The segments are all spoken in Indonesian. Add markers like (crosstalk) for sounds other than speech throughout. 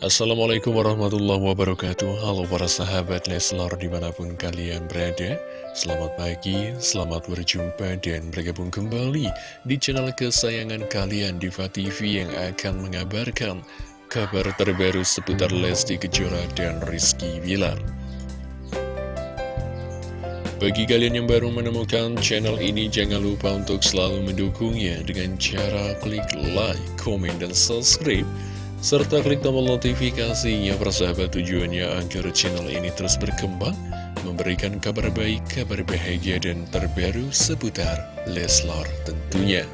Assalamualaikum warahmatullahi wabarakatuh. Halo para sahabat Leslar di mana pun kalian berada. Selamat pagi, selamat berjumpa dan bergabung kembali Di channel kesayangan kalian Diva TV yang akan mengabarkan Kabar terbaru seputar Lesti Kejora dan Rizky Bilar. Bagi kalian yang baru menemukan channel ini Jangan lupa untuk selalu mendukungnya Dengan cara klik like, komen, dan subscribe serta klik tombol notifikasinya persahabat tujuannya agar channel ini terus berkembang, memberikan kabar baik, kabar bahagia, dan terbaru seputar Leslar tentunya.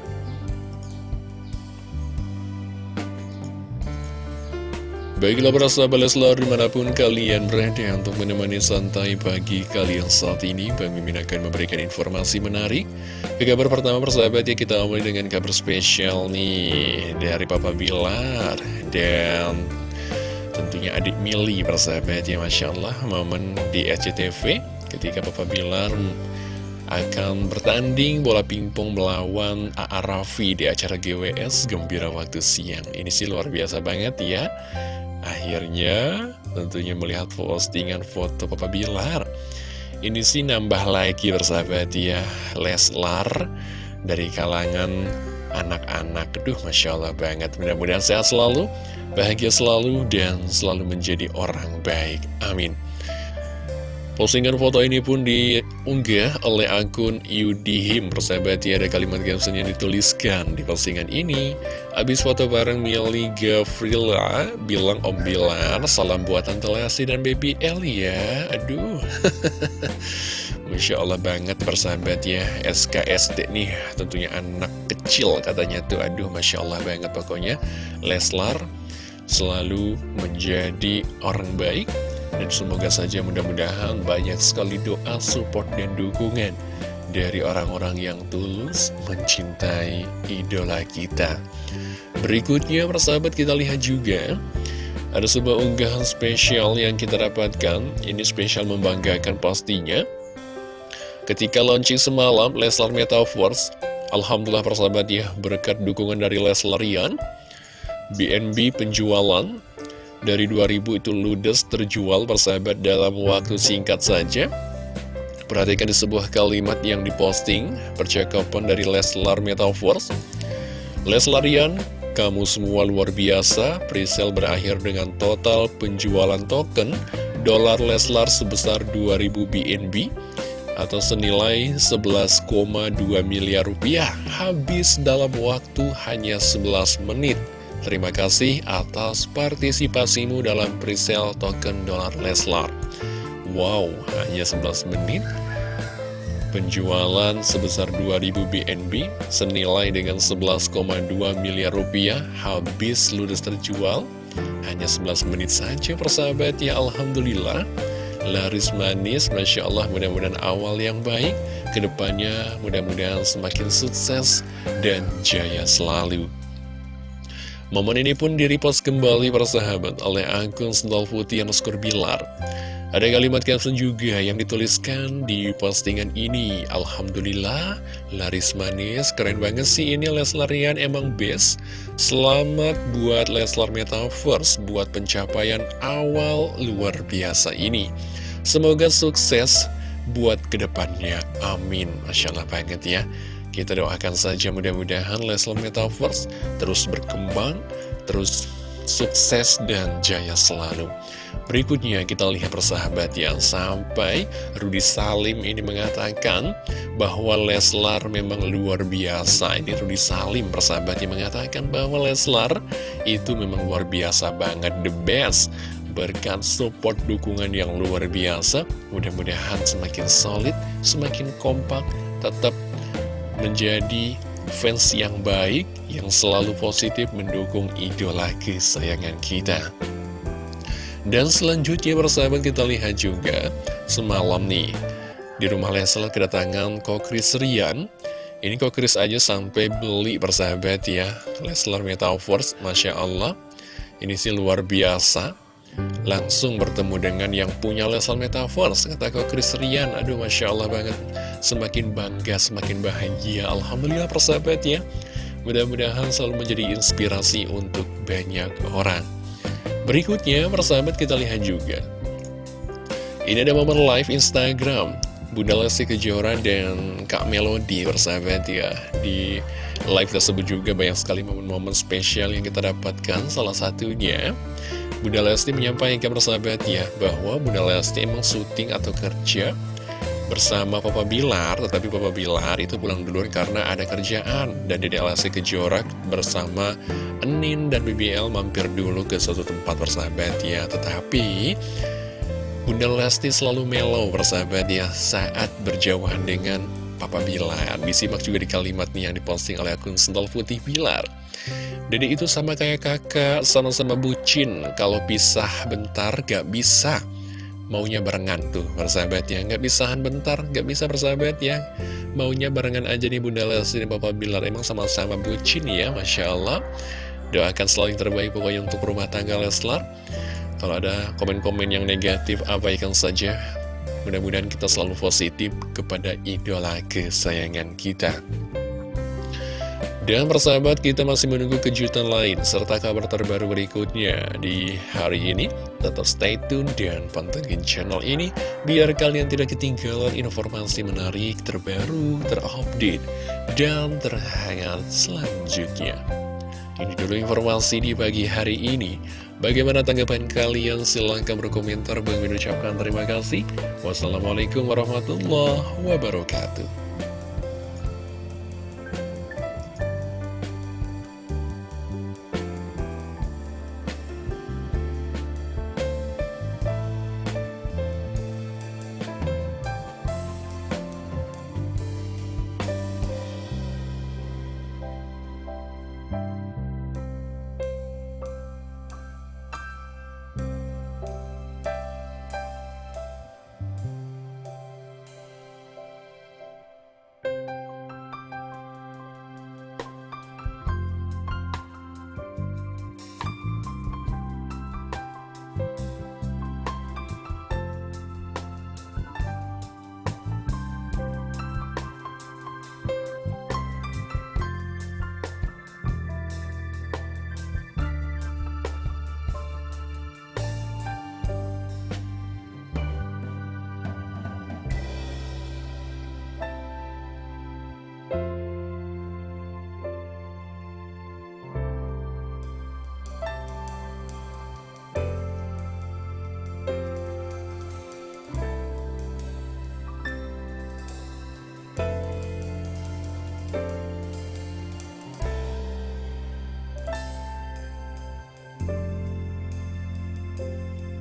Baiklah para sahabat Leslar di mana pun kalian berada untuk menemani santai pagi kalian saat ini Bang Mimin akan memberikan informasi menarik Ke kabar pertama persahabat ya kita mulai dengan kabar spesial nih dari Papa Bilar Dan tentunya adik Mili persahabat ya Masya Allah. Momen di SCTV ketika Papa Bilar akan bertanding bola pingpong melawan A.A. Raffi di acara GWS Gembira Waktu Siang. Ini sih luar biasa banget ya. Akhirnya tentunya melihat postingan foto Papa Bilar. Ini sih nambah lagi bersahabat ya Leslar dari kalangan anak-anak. Duh Masya Allah banget. Mudah-mudahan sehat selalu, bahagia selalu Dan selalu menjadi orang baik. Amin Postingan foto ini pun diunggah oleh akun Yudihim Persahabat ya ada kalimat caption yang dituliskan di postingan ini. Abis foto bareng Mili Gavrila Bilang Om Bilar Salam buat Tante Lesti dan Baby L ya Aduh. (laughs) Masya Allah banget persahabat ya. SKSD nih tentunya anak kecil katanya tuh. Aduh Masya Allah banget pokoknya. Leslar selalu menjadi orang baik dan semoga saja mudah-mudahan banyak sekali doa, support, dan dukungan dari orang-orang yang tulus mencintai idola kita. Berikutnya, persahabat kita lihat juga ada sebuah unggahan spesial yang kita dapatkan. Ini spesial membanggakan pastinya. Ketika launching semalam, Leslar Metaverse, Alhamdulillah persahabat ya, berkat dukungan dari Leslarian, BNB penjualan dari 2000 itu ludes terjual persahabat dalam waktu singkat saja. Perhatikan di sebuah kalimat yang diposting Percakapan dari Leslar Metaverse. Leslarian, kamu semua luar biasa Presale berakhir dengan total penjualan token Dolar Leslar sebesar 2000 BNB Atau senilai 11,2 miliar rupiah. Habis dalam waktu hanya 11 menit Terima kasih atas partisipasimu dalam presale token dolar Leslar. Wow, hanya 11 menit. Penjualan sebesar 2000 BNB senilai dengan 11,2 miliar rupiah habis ludes terjual. Hanya 11 menit saja persahabat ya Alhamdulillah. Laris manis, Masya Allah mudah-mudahan awal yang baik. Ke depannya mudah-mudahan semakin sukses dan jaya selalu. Momen ini pun direpost kembali persahabat oleh akun Sendal Putih underscore Bilar. Ada kalimat caption juga yang dituliskan di postingan ini. Alhamdulillah, laris manis, keren banget sih ini Leslarian emang best. Selamat buat Leslar Metaverse, buat pencapaian awal luar biasa ini. Semoga sukses buat ke depannya, amin. Masya Allah banget ya. Kita doakan saja mudah-mudahan Leslar Metaverse terus berkembang, terus sukses dan jaya selalu. Berikutnya kita lihat persahabat yang sampai Rudi Salim ini mengatakan bahwa Leslar memang luar biasa. Ini Rudi Salim yang mengatakan bahwa Leslar itu memang luar biasa banget, the best. Berkat support dukungan yang luar biasa, mudah-mudahan semakin solid, semakin kompak, tetap menjadi fans yang baik, yang selalu positif mendukung idola kesayangan kita. Dan selanjutnya persahabat kita lihat juga semalam nih di rumah Leslar kedatangan Kokris Rian. Ini Kokris aja sampai beli persahabat ya Leslar Metaverse, Masya Allah. Ini sih luar biasa langsung bertemu dengan yang punya Leslar Metaverse kata kok Chris Rian. Aduh Masya Allah banget. Semakin bangga semakin bahagia. Alhamdulillah persahabat ya. Mudah-mudahan selalu menjadi inspirasi untuk banyak orang. Berikutnya, persahabat kita lihat juga. Ini ada momen live Instagram. Bunda Lesti Kejora dan Kak Melody persahabat ya. Di live tersebut juga banyak sekali momen-momen spesial yang kita dapatkan. Salah satunya Bunda Lesti menyampaikan persahabat ya Bahwa Bunda Lesti emang syuting atau kerja bersama Papa Bilar, tetapi Papa Bilar itu pulang duluan karena ada kerjaan. Dan Dede Lesti Kejora bersama Enin dan BBL mampir dulu ke suatu tempat persahabat ya. Tetapi Bunda Lesti selalu mellow persahabat ya saat berjauhan dengan Papa Bilar. Disimak juga di kalimatnya yang diposting oleh akun Sental Putih Bilar. Dede itu sama kayak kakak, sama-sama bucin. Kalau pisah bentar gak bisa. Maunya barengan tuh persahabat ya nggak bisahan bentar nggak bisa persahabat ya maunya barengan aja nih Bunda Lesti dan Papa Bilar. Emang sama-sama bucin ya Masya Allah. Doakan selalu yang terbaik pokoknya untuk rumah tangga Leslar. Kalau ada komen-komen yang negatif abaikan saja. Mudah-mudahan kita selalu positif kepada idola kesayangan kita dan persahabat kita masih menunggu kejutan lain serta kabar terbaru berikutnya di hari ini. Tetap stay tune dan pantengin channel ini biar kalian tidak ketinggalan informasi menarik terbaru, terupdate, dan terhangat selanjutnya. Ini dulu informasi di pagi hari ini. Bagaimana tanggapan kalian? Silahkan berkomentar. Bang mengucapkan terima kasih. Wassalamualaikum warahmatullahi wabarakatuh.